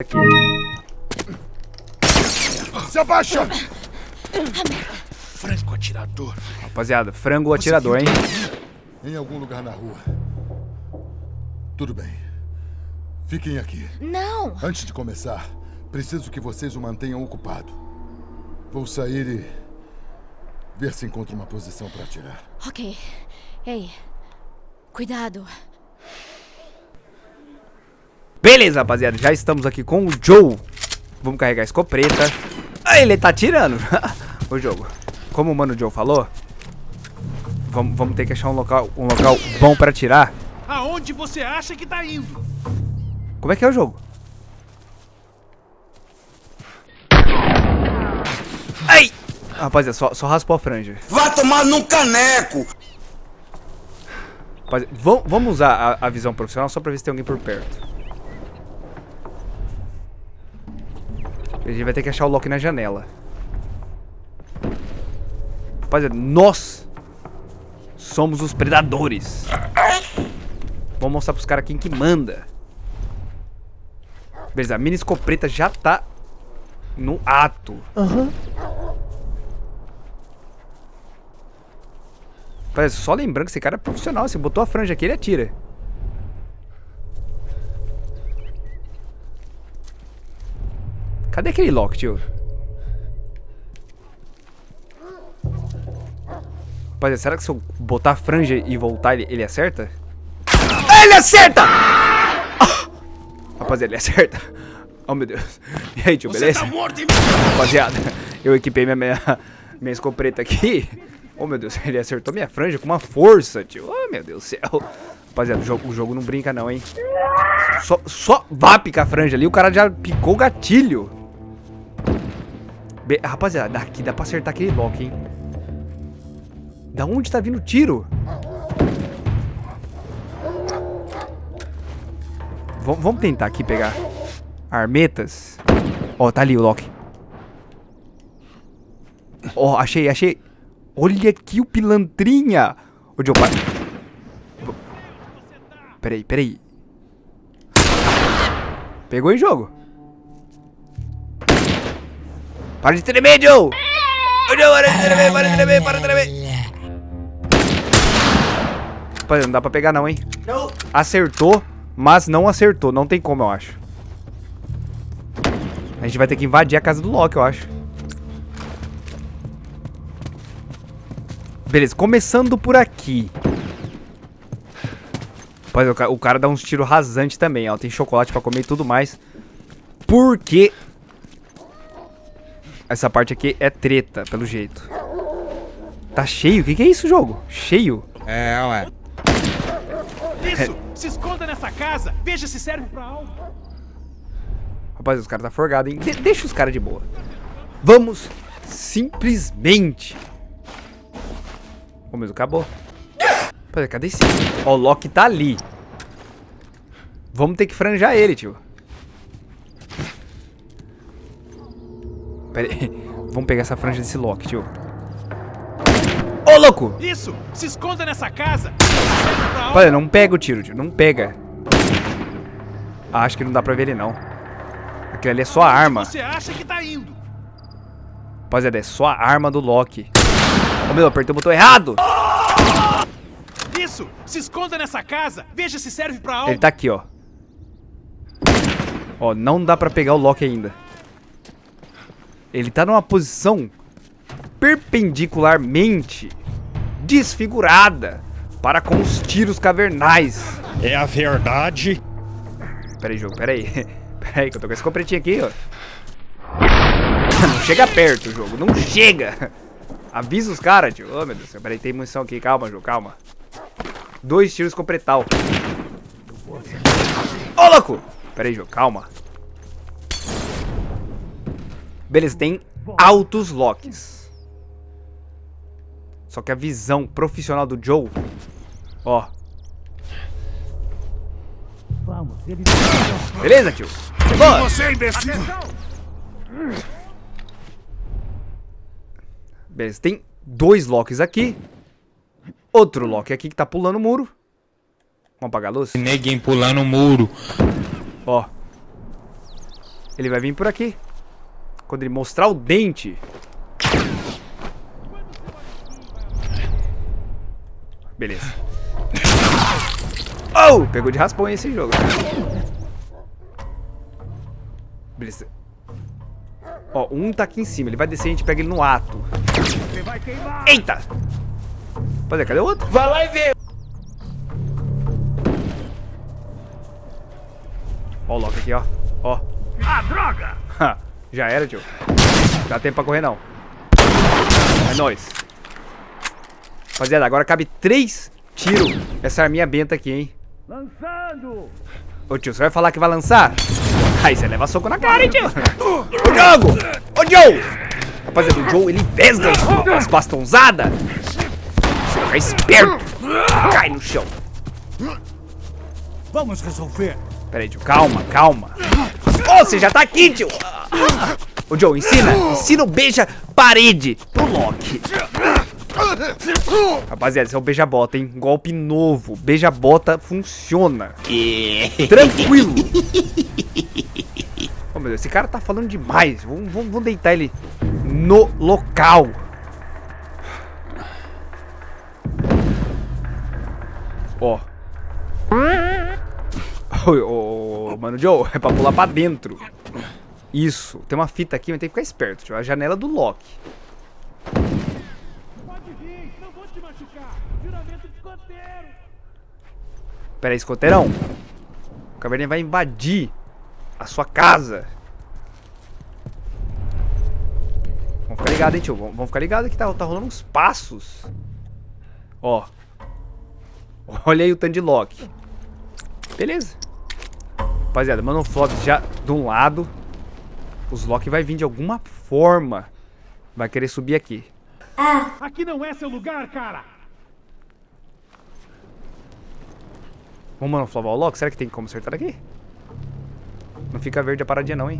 aqui. Se abaixa! Franco atirador. Rapaziada, frango atirador, hein? Em algum lugar na rua. Tudo bem. Fiquem aqui. Não! Antes de começar, preciso que vocês o mantenham ocupado. Vou sair e ver se encontro uma posição para atirar. Ok. Ei, cuidado. Beleza, rapaziada. Já estamos aqui com o Joe. Vamos carregar a escopeta. Ah, ele tá atirando. o jogo. Como o mano Joe falou, vamos, vamos ter que achar um local, um local bom pra atirar. Aonde você acha que tá indo? Como é que é o jogo? Ai! Rapaziada, só, só raspou a franja. Vai tomar num caneco! Rapaziada, vam- vamos usar a, a visão profissional só pra ver se tem alguém por perto. A gente vai ter que achar o Loki na janela. Rapaziada, nós somos os predadores. Vamos mostrar pros caras quem que manda. Beleza, a mini escopeta já tá no ato. Rapaziada, só lembrando que esse cara é profissional. Você botou a franja aqui, ele atira. Cadê aquele Loki, tio? Rapaziada, será que se eu botar a franja e voltar, ele, ele acerta? Ah, Ele acerta! Ah! Rapaziada, ele acerta. Oh, meu Deus. E aí, tio, beleza? Tá morto Rapaziada, eu equipei minha, minha, minha escopeta aqui. Oh, meu Deus, ele acertou minha franja com uma força, tio. Oh, meu Deus do céu. Rapaziada, o jogo, o jogo não brinca não, hein. Só, só vá picar a franja ali, o cara já picou o gatilho. Be- rapaziada, daqui dá pra acertar aquele Loki, hein. Da onde tá vindo o tiro? Vam- vamos tentar aqui pegar armetas. Ó, tá ali o Loki. Ó, achei, achei. Olha aqui o pilantrinha. Ô, Joe, para. Peraí, peraí. Pegou em jogo. Para de tremer, Joe. Joe, para de tremer, para de tremer, para de tremer. Rapaziada, não dá pra pegar não, hein. Acertou, mas não acertou. Não tem como, eu acho. A gente vai ter que invadir a casa do Loki, eu acho. Beleza, começando por aqui. Rapaz, o ca- o cara dá uns tiros rasantes também, ó. Tem chocolate pra comer e tudo mais. Porque... Essa parte aqui é treta, pelo jeito. Tá cheio? O que, que é isso, jogo? Cheio? É, ué. Isso! Se esconda nessa casa! Veja se serve pra algo! Rapaz, os caras tá forgado, hein? De- deixa os caras de boa. Vamos simplesmente. Ô, meu, acabou. Rapaz, cadê esse? Ó, o Loki tá ali. Vamos ter que franjar ele, tio. Pera aí. Vamos pegar essa franja desse Loki, tio. Ô, louco! Isso! Se esconda nessa casa! Rapaz, não pega o tiro, tio. Não pega. Ah, acho que não dá pra ver ele, não. Aquilo ali é só a arma. Você acha que tá indo? Rapaziada, é só a arma do Loki. Ô meu, apertei o botão errado. Isso! Se esconda nessa casa! Veja se serve pra algo! Ele tá aqui, ó. Ó, não dá pra pegar o Loki ainda. Ele tá numa posição perpendicularmente desfigurada para com os tiros cavernais. É a verdade. Pera aí, jogo, pera aí. Pera aí, que eu tô com esse compretinho aqui, ó. Não chega perto, jogo, não chega. Avisa os caras, tio. Ô, meu Deus do céu, pera aí, tem munição aqui. Calma, jogo, calma. Dois tiros com pretal. Ô, louco! Pera aí, jogo, calma. Beleza, tem altos locks. Só que a visão profissional do Joe... Ó. Beleza, tio? Boa. Você, imbecil! Beleza, tem dois locks aqui. Outro lock aqui que tá pulando o muro. Vamos apagar a luz? Neguinho pulando o muro. Ó. Ele vai vir por aqui. Quando ele mostrar o dente. Beleza. Oh! Pegou de raspão esse jogo. Beleza. Ó, um tá aqui em cima. Ele vai descer e a gente pega ele no ato. Eita! Rapaziada, cadê o outro? Vai lá e vê. Ó o Loki aqui, ó. Ó. Ah, droga! Já era, tio. Dá tempo pra correr, não. É nóis. Rapaziada, agora cabe três tiros essa arminha benta aqui, hein? Lançando! Ô, tio, você vai falar que vai lançar? Aí você leva soco na cara, hein, tio? Ô, Diogo! Ô, Joe! Rapaziada, o Joe, ele vesga as, as bastonzadas. Você fica esperto. Cai no chão. Vamos resolver. Pera aí, tio. Calma, calma. Ô, você já tá aqui, tio. Ô, Joe, ensina. Ensina o beija parede pro Loki. Rapaziada, esse é o beija-bota, hein? Golpe novo. Beija-bota funciona. Tranquilo. Ô, meu Deus, esse cara tá falando demais. Vamos, vamos, vamos deitar ele no local. Ó. Ô, ô, ô, mano, Joe, é pra pular pra dentro. Isso. Tem uma fita aqui, mas tem que ficar esperto. Tio. A janela do Loki. Pode vir, não vou te machucar. Juramento de escoteiro. Pera aí, escoteirão. O caverninha vai invadir a sua casa. Vamos ficar ligado, hein, tio. Vamos, ficar ligado que tá, tá rolando uns passos. Ó. Olha aí o tanto de Loki. Beleza. Rapaziada, Manoflop já de um lado. Os Loki vai vir de alguma forma. Vai querer subir aqui. Aqui não é seu lugar, cara. Vamos manoflovar o Loki? Será que tem como acertar aqui? Não fica verde a paradinha não, hein?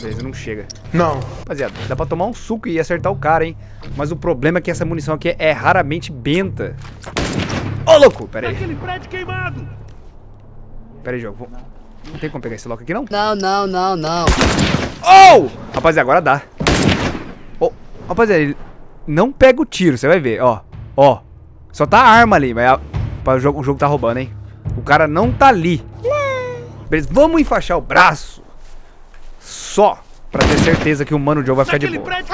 Beleza, não chega. Não. Rapaziada, dá pra tomar um suco e acertar o cara, hein? Mas o problema é que essa munição aqui é raramente benta. Ô, louco! Pera aí. Aquele prédio queimado. Pera aí, jogo. Vou- Não tem como pegar esse Loki aqui, não? Não, não, não, não. Oh! Rapaziada, agora dá. Oh, rapaziada, ele não pega o tiro, você vai ver, ó. Ó. Só tá a arma ali, mas a- o, jogo, o jogo tá roubando, hein? O cara não tá ali. Beleza, vamos enfaixar o braço. Só pra ter certeza que o Mano Joe vai ficar de boa. prédio.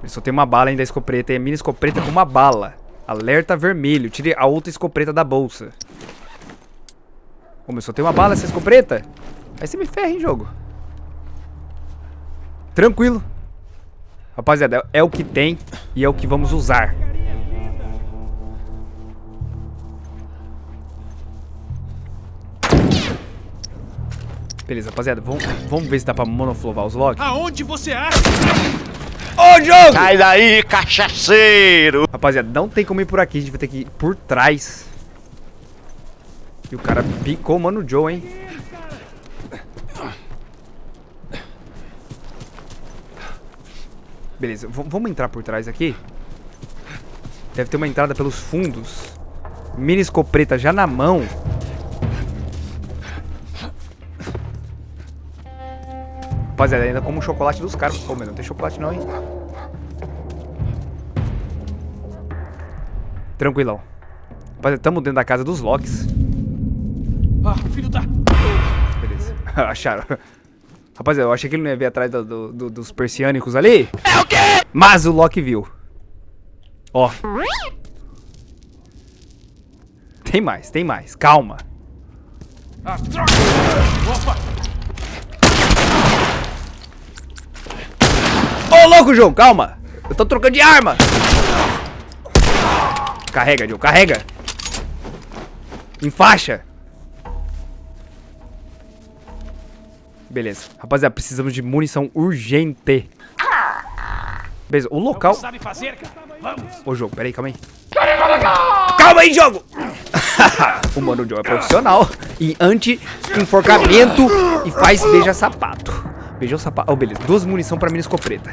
Ele só tem uma bala ainda, a escopeta. E a mini escopeta com uma bala. Alerta vermelho. Tire a outra escopeta da bolsa. Ô, meu, só tem uma bala essa escopeta? Aí você me ferra, hein, jogo. Tranquilo. Rapaziada, é é o que tem e é o que vamos usar. Beleza, rapaziada, vamos, vamos ver se dá pra monoflovar os logs. Aonde você acha? Ô, jogo! Sai daí, cachaceiro. Rapaziada, não tem como ir por aqui, a gente vai ter que ir por trás. E o cara picou o Mano Joe, hein? Beleza, v- vamos entrar por trás aqui. Deve ter uma entrada pelos fundos. Mini escopeta já na mão. Rapaziada, ainda como o chocolate dos caras. Pô, mas não tem chocolate não, hein? Tranquilão. Rapaziada, tamo dentro da casa dos Locks. Ah, filho da... Beleza. Acharam. Rapaziada, eu achei que ele não ia ver atrás do- do- do- dos persiânicos ali. É o quê? Mas o Loki viu. Ó. Tem mais, tem mais. Calma. Ah, droga. Opa. Ô, louco, João, calma. Eu tô trocando de arma. Carrega, João, carrega. Enfaixa. Beleza. Rapaziada, precisamos de munição urgente. Beleza, o local... Sabe fazer? Vamos. Ô, jogo, peraí, calma aí. Calma aí, jogo! o Mano Joe é profissional em anti-enforcamento e faz beija-sapato. Beijou sapato. Oh, beleza. Duas munição pra mini escopeta.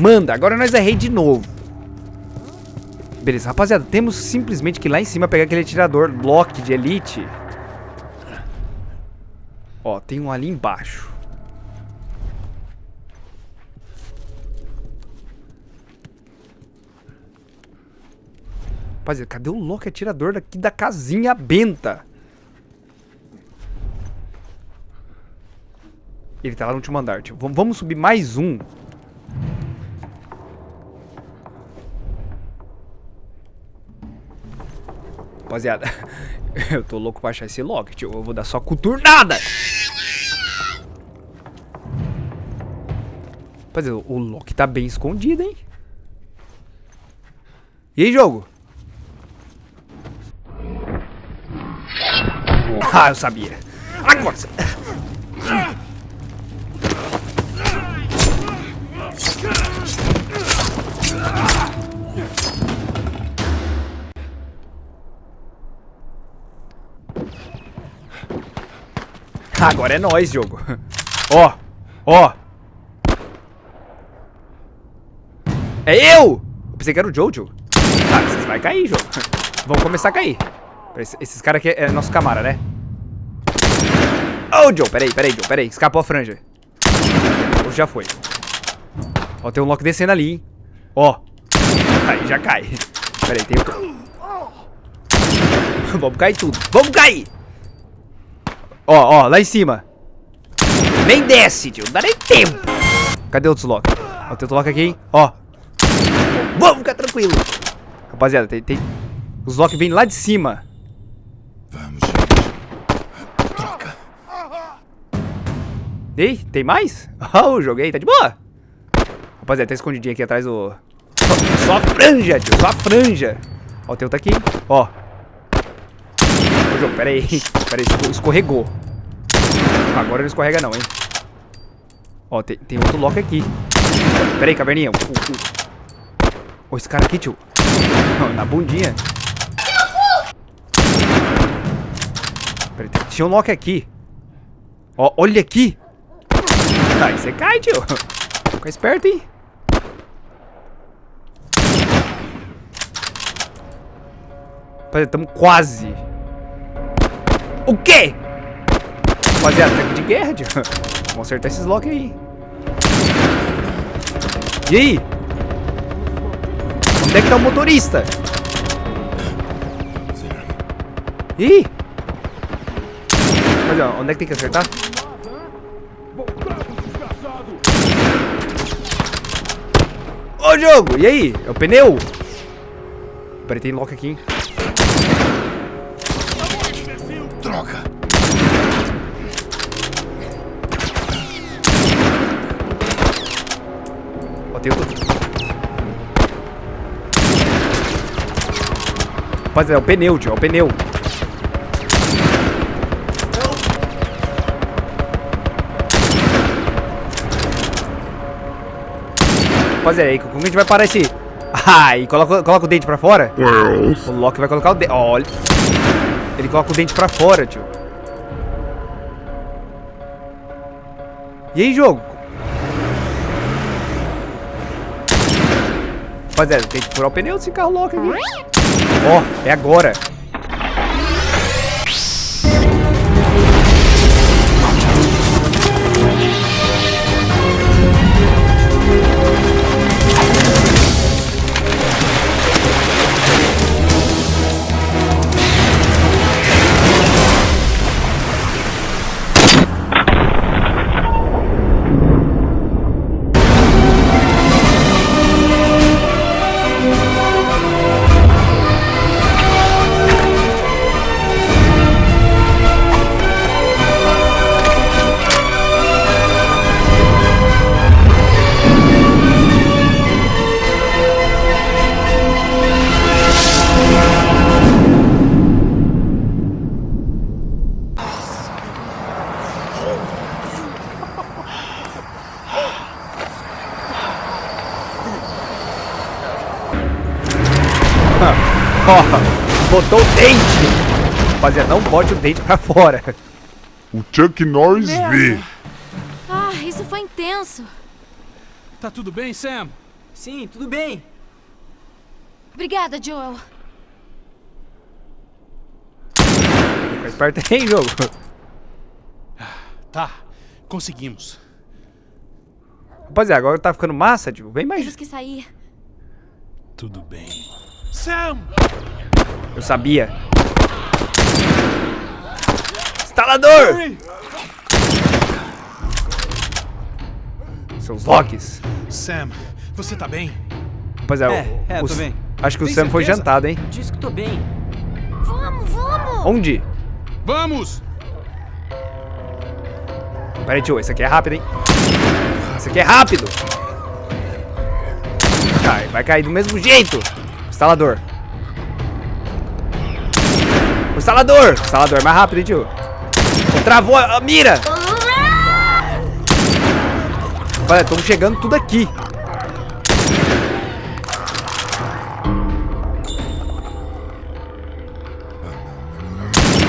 Manda, agora nós é rei de novo. Beleza, rapaziada, temos simplesmente que ir lá em cima pegar aquele atirador Loki de Elite. Ó, tem um ali embaixo. Rapaziada, cadê o louco atirador daqui da casinha benta? Ele tá lá no último andar, tio. Vamos- subir mais um. Rapaziada, eu tô louco pra achar esse lock, tio. Eu vou dar só coturnada. Rapaziada, o lock tá bem escondido, hein? E aí, jogo? Ah, eu sabia. Agora. Agora é nóis, jogo. Ó, ó. É eu! Eu pensei que era o Jojo. Ah, vocês vai cair, jogo. Vão começar a cair. Esse- Esses caras aqui é nosso camara, né? Ô, Joe, peraí, peraí, Joe, peraí. Escapou a franja. Ou já foi. Ó, tem um Loki descendo ali, hein? Ó. Aí já cai. Peraí, tem outro. Vamos cair tudo. Vamos cair! Ó, ó, lá em cima. Nem desce, tio. Não dá nem tempo. Cadê outros Loki? Ó, tem outro Loki aqui, hein? Ó. Vamos ficar tranquilo. Rapaziada, tem, tem... Os Loki vêm lá de cima. Vamos, gente. Troca. Ei, tem mais? Oh, joguei, tá de boa. Rapaziada, tá escondidinho aqui atrás do... Só, a franja, tio, só a franja. Ó, tem outro aqui, ó. Ô, jogo, pera aí. Pera aí, esco- escorregou. Agora não escorrega não, hein. Ó, tem, tem outro lock aqui. Pera aí, caverninha. O, o- Ó, esse cara aqui, tio. Na bundinha. Pera aí, tem- tinha um lock aqui. Ó, olha aqui. Aí você cai, tio. Fica esperto, hein. Rapaziada, tamo quase. O quê? Rapaziada, tanque de guerra, tio. Vamos acertar esses locks aí. E aí? Onde é que tá o motorista? Aí? Rapaziada, onde é que tem que acertar? Ô jogo, e aí? É o pneu? Peraí, tem lock aqui, hein? Rapaziada, é o pneu, tio, é o pneu. Rapaziada, aí, como a gente vai parar esse... Ah, e coloca, coloca o dente pra fora? O Loki vai colocar o dente... Olha... Ele coloca o dente pra fora, tio. E aí, jogo? Rapaziada, tem que furar o pneu desse carro louco aqui. Ó, é agora. Botou o dente. Rapaziada, não bote o dente pra fora. O Chuck Norris vê. Ah, isso foi intenso. Tá tudo bem, Sam? Sim, tudo bem. Obrigada, Joel. Fica esperto aí, jogo. Tá, conseguimos. Rapaziada, agora tá ficando massa, tipo, bem mais... Temos que sair. Tudo bem. Sam! Eu sabia. Instalador! Seus locks. Sam, você tá bem? Rapaziada, É, o- é, o- tô bem. acho que o Tem Sam foi certeza? jantado, hein? Diz que tô bem. Vamos, vamos! Onde? Vamos! Pera aí, tio, esse aqui é rápido, hein? Esse aqui é rápido! Cai, vai cair do mesmo jeito! Instalador. Instalador é mais rápido, hein, tio? Travou a mira! Olha, estão chegando tudo aqui.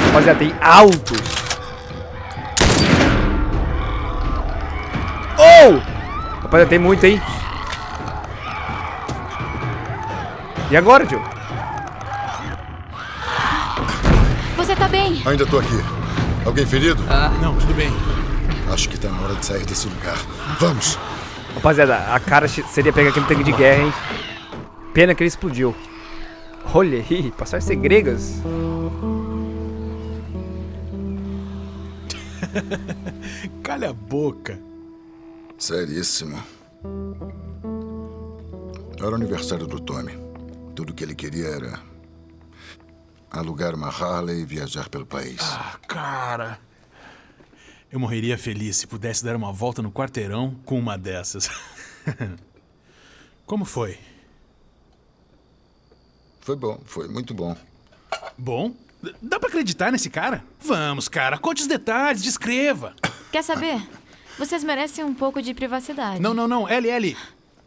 Rapaziada, tem altos. Oh! Rapaziada, tem muito, hein? E agora, tio? Ainda tô aqui. Alguém ferido? Não, tudo bem. Acho que tá na hora de sair desse lugar. Vamos! Rapaziada, a cara seria pegar aquele tanque de guerra, hein? Pena que ele explodiu. Olha aí, passar segregas. Calha a boca. Seríssimo. Era o aniversário do Tommy. Tudo que ele queria era alugar uma Harley e viajar pelo país. Ah, cara. Eu morreria feliz se pudesse dar uma volta no quarteirão com uma dessas. Como foi? Foi bom, foi muito bom. Bom? Dá pra acreditar nesse cara? Vamos, cara, conte os detalhes, descreva. Quer saber? Vocês merecem um pouco de privacidade. Não, não, não, LL.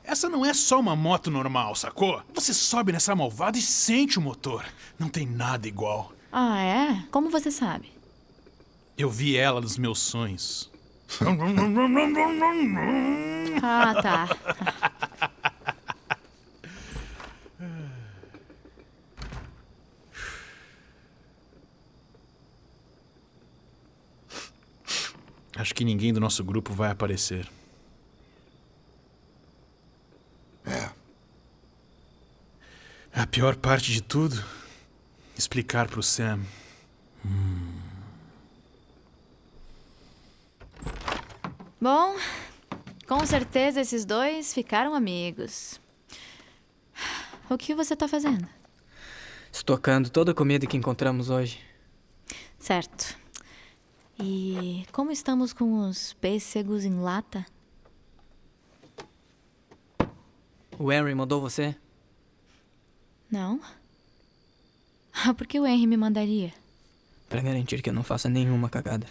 Essa não é só uma moto normal, sacou? Você sobe nessa malvada e sente o motor. Não tem nada igual. Ah, é? Como você sabe? Eu vi ela nos meus sonhos. Ah, tá. Acho que ninguém do nosso grupo vai aparecer. É. A pior parte de tudo, explicar pro Sam. Bom, com certeza esses dois ficaram amigos. O que você tá fazendo? Estocando toda a comida que encontramos hoje. Certo. E como estamos com os pêssegos em lata? O Henry mandou você? Não? Ah, por que o Henry me mandaria? Pra garantir que eu não faça nenhuma cagada.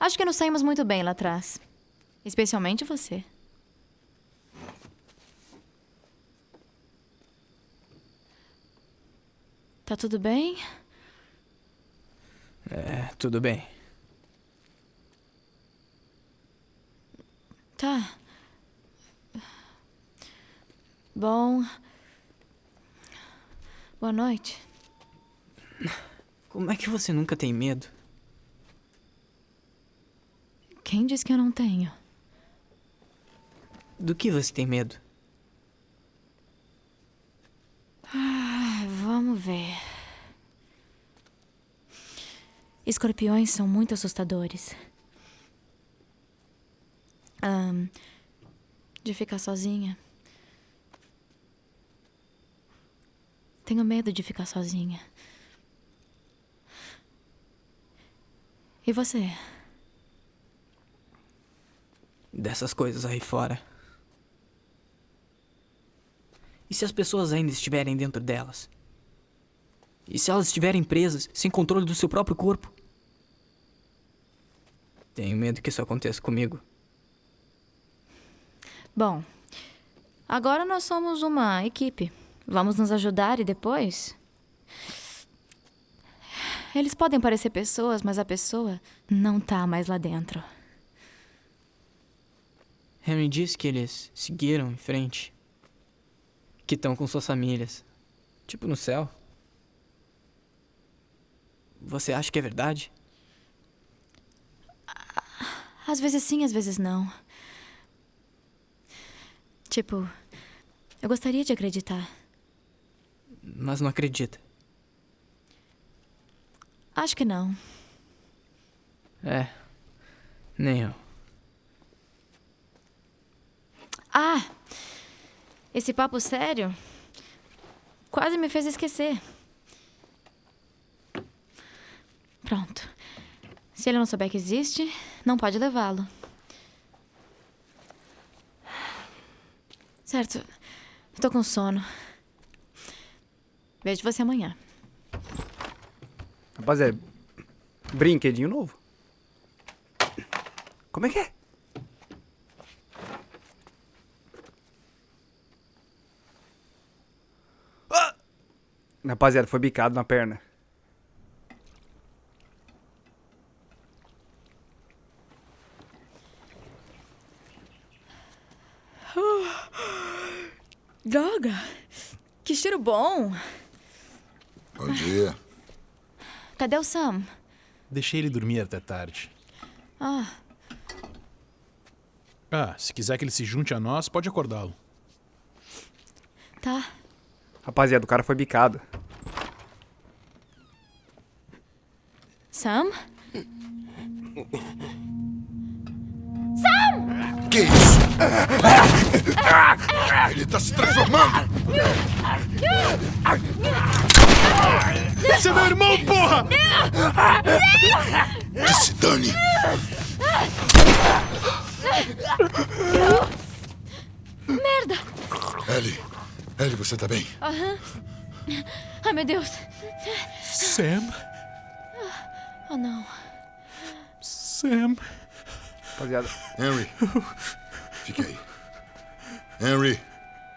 Acho que nos saímos muito bem lá atrás. Especialmente você. Tá tudo bem? É, tudo bem. Tá. Bom. Boa noite. Como é que você nunca tem medo? Quem disse que eu não tenho? Do que você tem medo? Ah, Vamos ver. Escorpiões são muito assustadores. De ficar sozinha. Tenho medo de ficar sozinha. E você? Dessas coisas aí fora. E se as pessoas ainda estiverem dentro delas? E se elas estiverem presas, sem controle do seu próprio corpo? Tenho medo que isso aconteça comigo. Bom, agora nós somos uma equipe. Vamos nos ajudar e depois. Eles podem parecer pessoas, mas a pessoa não tá mais lá dentro. Henry disse que eles seguiram em frente. Que estão com suas famílias. Tipo no céu. Você acha que é verdade? Às vezes sim, às vezes não. Tipo, eu gostaria de acreditar. Mas não acredita. Acho que não. É. Nem eu. Ah! Esse papo sério quase me fez esquecer. Pronto. Se ele não souber que existe, não pode levá-lo. Certo. Tô com sono. Vejo você amanhã. Rapaziada, brinquedinho novo. Como é que é? Ah! Rapaziada, foi bicado na perna. Droga! Que cheiro bom! Bom dia. Cadê o Sam? Deixei ele dormir até tarde. Ah, Ah, se quiser que ele se junte a nós, pode acordá-lo. tá. Rapaziada, o cara foi bicado. Sam? Que isso? Ele tá se transformando! Esse é meu irmão, porra! Que se dane! Merda! Ellie, Ellie, você tá bem? Ai, meu Deus! Sam? Oh, não. Sam? Rapaziada, Henry, fique aí. Henry,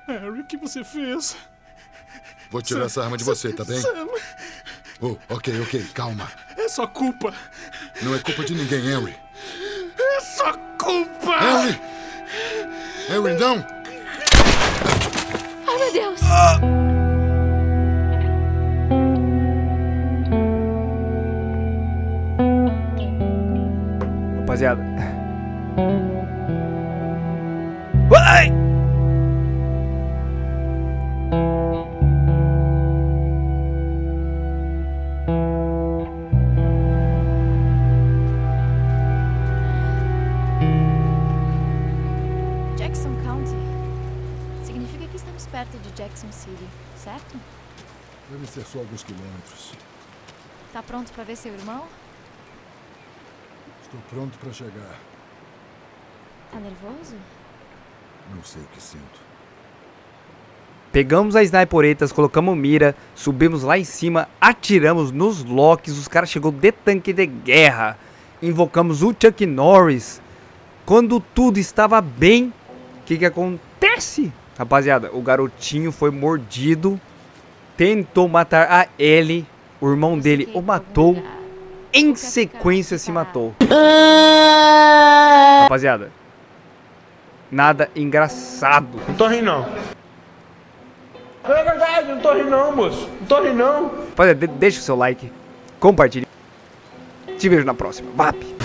Harry, o que você fez? vou tirar essa arma de você, tá bem? Sam, Oh, ok, ok, calma. é sua culpa. Não é culpa de ninguém, Henry. É sua culpa! Henry! Henry, não! Ai, meu Deus! rapaziada. Vai! Deve ser só alguns quilômetros. Tá pronto pra ver seu irmão? Estou pronto para chegar. Tá nervoso? Não sei o que sinto. Pegamos as sniperetas, colocamos mira, subimos lá em cima, atiramos nos locks, os caras chegou de tanque de guerra. Invocamos o Chuck Norris. Quando tudo estava bem, o que que acontece? Rapaziada, o garotinho foi mordido, tentou matar a Ellie, o irmão Você dele o matou, em sequência se matou. Rapaziada, nada engraçado. Não tô rindo, não. É verdade, não tô rindo, não, moço. Não tô rindo, não. Rapaziada, de- deixa o seu like, compartilhe. Te vejo na próxima. VAP!